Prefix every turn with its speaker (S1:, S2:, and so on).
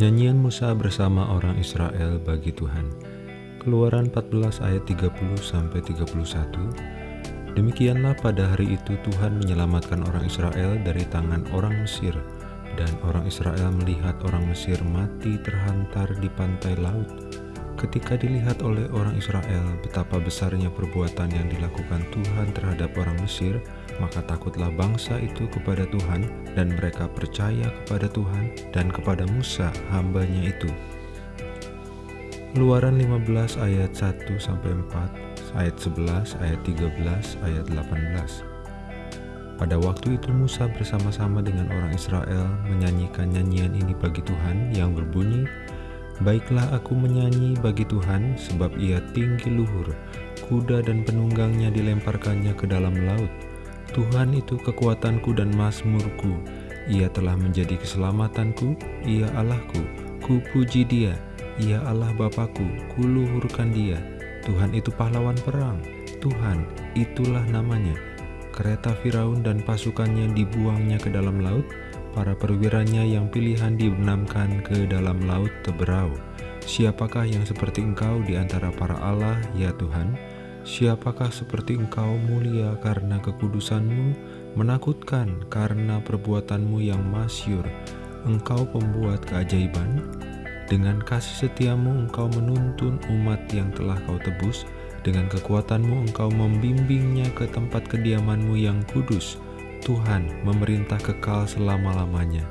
S1: Nyanyian Musa bersama orang Israel bagi Tuhan. Keluaran 14 ayat 30 sampai 31. Demikianlah pada hari itu Tuhan menyelamatkan orang Israel dari tangan orang Mesir dan orang Israel melihat orang Mesir mati terhantar di pantai laut. Ketika dilihat oleh orang Israel betapa besarnya perbuatan yang dilakukan Tuhan terhadap orang Mesir, maka takutlah bangsa itu kepada Tuhan, dan mereka percaya kepada Tuhan dan kepada Musa hambanya itu. Keluaran 15 ayat 1 sampai 4, ayat 11, ayat 13, ayat 18. Pada waktu itu Musa bersama-sama dengan orang Israel menyanyikan nyanyian ini bagi Tuhan yang berbunyi, Baiklah aku menyanyi bagi Tuhan sebab ia tinggi luhur, kuda dan penunggangnya dilemparkannya ke dalam laut. Tuhan itu kekuatanku dan mazmurku. Ia telah menjadi keselamatanku, ia Allahku. Ku puji dia, ia Allah Bapakku, kuluhurkan dia. Tuhan itu pahlawan perang, Tuhan itulah namanya. Kereta Firaun dan pasukannya dibuangnya ke dalam laut, para perwiranya yang pilihan dibenamkan ke dalam laut teberau. Siapakah yang seperti engkau di antara para Allah, ya Tuhan? Siapakah seperti engkau mulia karena kekudusanmu, menakutkan karena perbuatanmu yang masyur, engkau pembuat keajaiban? Dengan kasih setiamu engkau menuntun umat yang telah kau tebus, dengan kekuatanmu engkau membimbingnya ke tempat kediamanmu yang kudus, Tuhan memerintah kekal selama-lamanya.